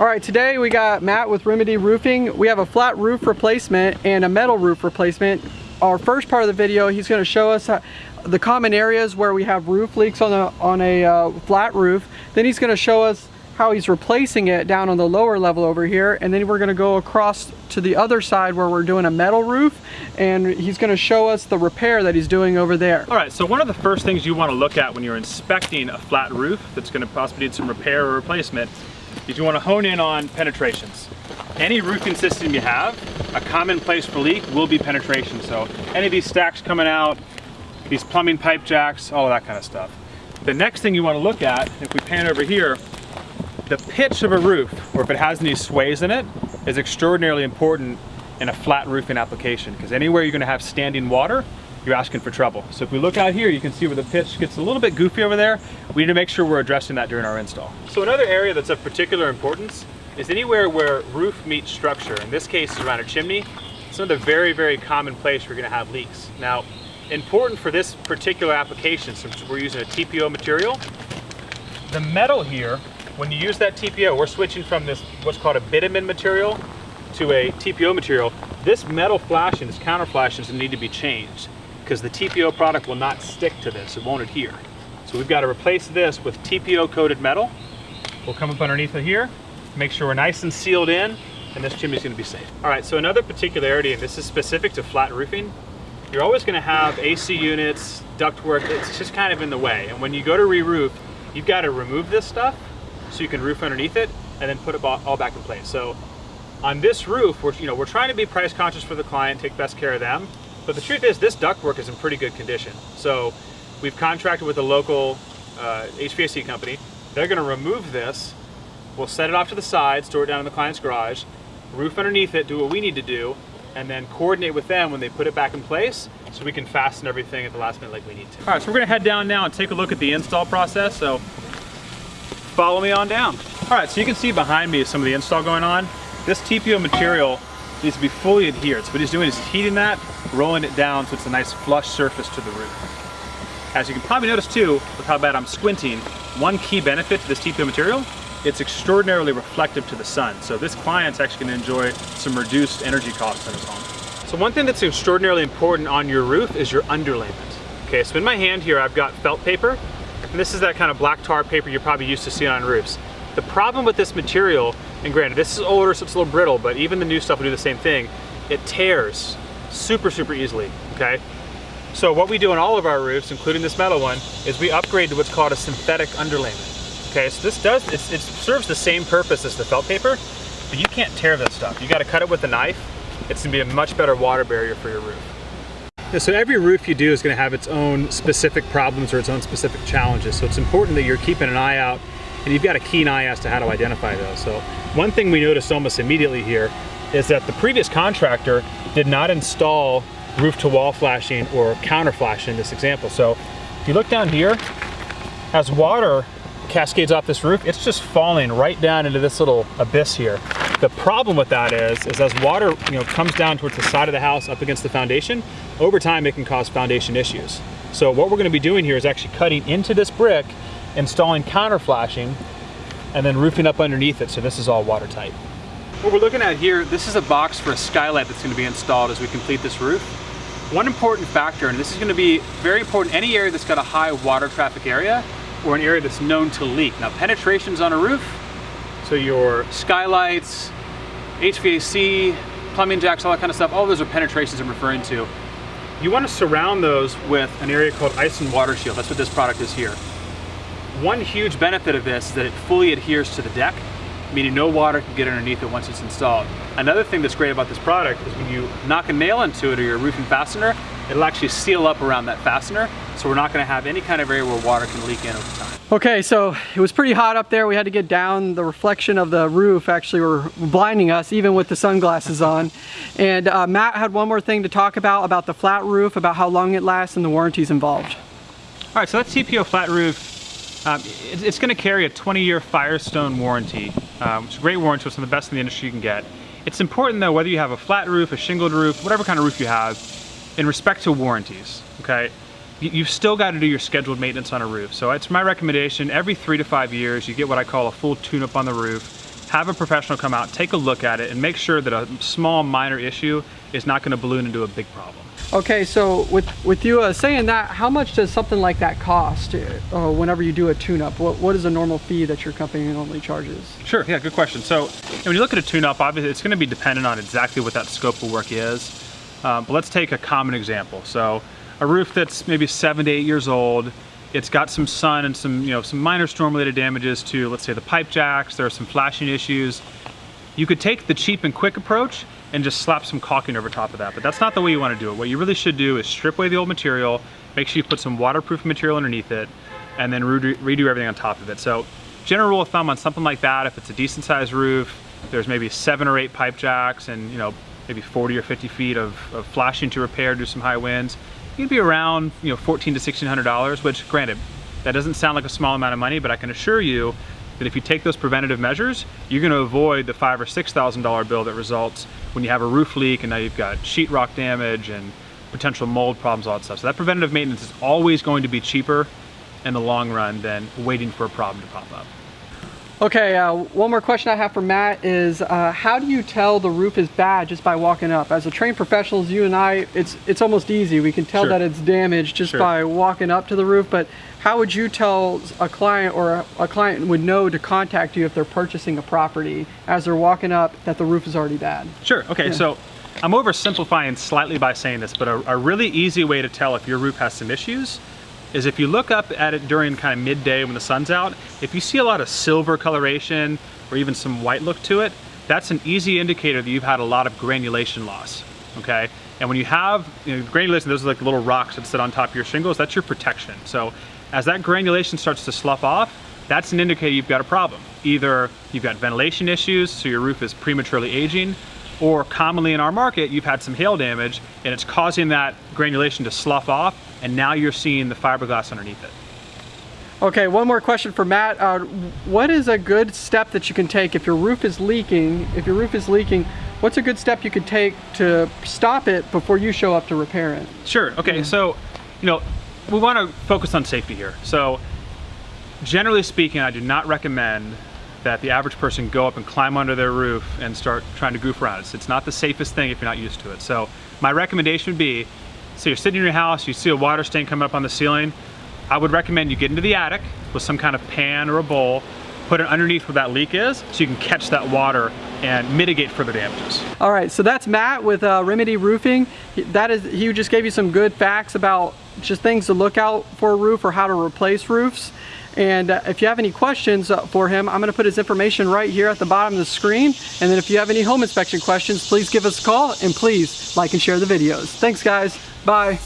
All right, today we got Matt with Remedy Roofing. We have a flat roof replacement and a metal roof replacement. Our first part of the video, he's gonna show us the common areas where we have roof leaks on a, on a uh, flat roof. Then he's gonna show us how he's replacing it down on the lower level over here. And then we're gonna go across to the other side where we're doing a metal roof. And he's gonna show us the repair that he's doing over there. All right, so one of the first things you wanna look at when you're inspecting a flat roof that's gonna possibly need some repair or replacement is you wanna hone in on penetrations. Any roofing system you have, a common place for leak will be penetration. So any of these stacks coming out, these plumbing pipe jacks, all of that kind of stuff. The next thing you wanna look at, if we pan over here, the pitch of a roof, or if it has any sways in it, is extraordinarily important in a flat roofing application because anywhere you're going to have standing water, you're asking for trouble. So if we look out here, you can see where the pitch gets a little bit goofy over there. We need to make sure we're addressing that during our install. So another area that's of particular importance is anywhere where roof meets structure. In this case, around a chimney. It's another very, very common place going to have leaks. Now, important for this particular application, since we're using a TPO material, the metal here when you use that TPO, we're switching from this what's called a bitumen material to a TPO material. This metal flashing, this counter flashings need to be changed because the TPO product will not stick to this, it won't adhere. So we've got to replace this with TPO coated metal. We'll come up underneath it here, make sure we're nice and sealed in, and this chimney's gonna be safe. All right, so another particularity, and this is specific to flat roofing, you're always gonna have AC units, ductwork, it's just kind of in the way. And when you go to re-roof, you've got to remove this stuff so you can roof underneath it and then put it all back in place. So on this roof, we're, you know, we're trying to be price conscious for the client, take best care of them. But the truth is this ductwork is in pretty good condition. So we've contracted with a local uh, HVAC company. They're gonna remove this. We'll set it off to the side, store it down in the client's garage, roof underneath it, do what we need to do, and then coordinate with them when they put it back in place so we can fasten everything at the last minute like we need to. All right, so we're gonna head down now and take a look at the install process. So follow me on down. All right, so you can see behind me is some of the install going on. This TPO material needs to be fully adhered. So what he's doing is heating that, rolling it down so it's a nice flush surface to the roof. As you can probably notice too, with how bad I'm squinting, one key benefit to this TPO material, it's extraordinarily reflective to the sun. So this client's actually gonna enjoy some reduced energy costs in his home. So one thing that's extraordinarily important on your roof is your underlayment. Okay, so in my hand here, I've got felt paper. And this is that kind of black tar paper you're probably used to seeing on roofs. The problem with this material, and granted this is older so it's a little brittle, but even the new stuff will do the same thing, it tears super, super easily, okay? So what we do on all of our roofs, including this metal one, is we upgrade to what's called a synthetic underlayment. Okay, so this does, it serves the same purpose as the felt paper, but you can't tear this stuff. You gotta cut it with a knife. It's gonna be a much better water barrier for your roof. Yeah, so every roof you do is to have its own specific problems or its own specific challenges. So it's important that you're keeping an eye out and you've got a keen eye as to how to identify those. So one thing we noticed almost immediately here is that the previous contractor did not install roof to wall flashing or counter flashing in this example. So if you look down here, as water cascades off this roof, it's just falling right down into this little abyss here. The problem with that is, is as water you know, comes down towards the side of the house up against the foundation, over time it can cause foundation issues. So what we're gonna be doing here is actually cutting into this brick, installing counter flashing, and then roofing up underneath it so this is all watertight. What we're looking at here, this is a box for a skylight that's gonna be installed as we complete this roof. One important factor, and this is gonna be very important, any area that's got a high water traffic area or an area that's known to leak. Now penetrations on a roof, so your skylights, HVAC, plumbing jacks, all that kind of stuff, all those are penetrations I'm referring to. You want to surround those with an area called ice and water shield. That's what this product is here. One huge benefit of this is that it fully adheres to the deck, meaning no water can get underneath it once it's installed. Another thing that's great about this product is when you knock a nail into it or your roofing fastener, it'll actually seal up around that fastener, so we're not gonna have any kind of area where water can leak in over time. Okay, so it was pretty hot up there. We had to get down. The reflection of the roof actually were blinding us, even with the sunglasses on. And uh, Matt had one more thing to talk about, about the flat roof, about how long it lasts and the warranties involved. All right, so that TPO flat roof, um, it, it's gonna carry a 20-year Firestone warranty. Um, it's a great warranty, it's one of the best in the industry you can get. It's important though, whether you have a flat roof, a shingled roof, whatever kind of roof you have, in respect to warranties, okay? you've still got to do your scheduled maintenance on a roof. So it's my recommendation, every three to five years, you get what I call a full tune-up on the roof. have a professional come out, take a look at it, and make sure that a small minor issue is not going to balloon into a big problem. Okay, so with with you uh, saying that, how much does something like that cost uh, whenever you do a tune-up? What, what is a normal fee that your company normally charges? Sure, yeah, good question. So when you look at a tune-up, obviously it's going to be dependent on exactly what that scope of work is. Um, but let's take a common example. So a roof that's maybe seven to eight years old, it's got some sun and some, you know, some minor storm-related damages to, let's say, the pipe jacks. There are some flashing issues. You could take the cheap and quick approach and just slap some caulking over top of that. But that's not the way you want to do it. What you really should do is strip away the old material, make sure you put some waterproof material underneath it, and then redo, redo everything on top of it. So general rule of thumb on something like that, if it's a decent sized roof, there's maybe seven or eight pipe jacks and you know maybe 40 or 50 feet of, of flashing to repair due to some high winds, you'd be around you know 14 to 1600 dollars. Which, granted, that doesn't sound like a small amount of money, but I can assure you that if you take those preventative measures, you're going to avoid the five or six thousand dollar bill that results when you have a roof leak and now you've got sheetrock damage and potential mold problems, all that stuff. So that preventative maintenance is always going to be cheaper in the long run than waiting for a problem to pop up. Okay, uh, one more question I have for Matt is uh, how do you tell the roof is bad just by walking up? As a trained professionals, you and I, it's it's almost easy. We can tell Sure. that it's damaged just Sure. by walking up to the roof, but how would you tell a client or a, a client would know to contact you if they're purchasing a property as they're walking up that the roof is already bad? Sure, okay, Yeah. so I'm oversimplifying slightly by saying this, but a, a really easy way to tell if your roof has some issues is if you look up at it during kind of midday when the sun's out, if you see a lot of silver coloration or even some white look to it, that's an easy indicator that you've had a lot of granulation loss, okay? And when you have you know, granulation, those are like little rocks that sit on top of your shingles, that's your protection. So as that granulation starts to slough off, that's an indicator you've got a problem. Either you've got ventilation issues, so your roof is prematurely aging, or commonly in our market, you've had some hail damage and it's causing that granulation to slough off, and now you're seeing the fiberglass underneath it. Okay, one more question for Matt. Uh, what is a good step that you can take if your roof is leaking? If your roof is leaking, what's a good step you could take to stop it before you show up to repair it? Sure, okay, so, you know, we want to focus on safety here. So, generally speaking, I do not recommend that the average person go up and climb under their roof and start trying to goof around. It's, it's not the safest thing if you're not used to it. So, my recommendation would be so you're sitting in your house, you see a water stain coming up on the ceiling, I would recommend you get into the attic with some kind of pan or a bowl, put it underneath where that leak is so you can catch that water and mitigate further damages. All right, so that's Matt with uh, Remedy Roofing. That is, he just gave you some good facts about just things to look out for a roof or how to replace roofs. And uh, if you have any questions uh, for him, I'm gonna put his information right here at the bottom of the screen. And then if you have any home inspection questions, please give us a call and please like and share the videos. Thanks guys, bye.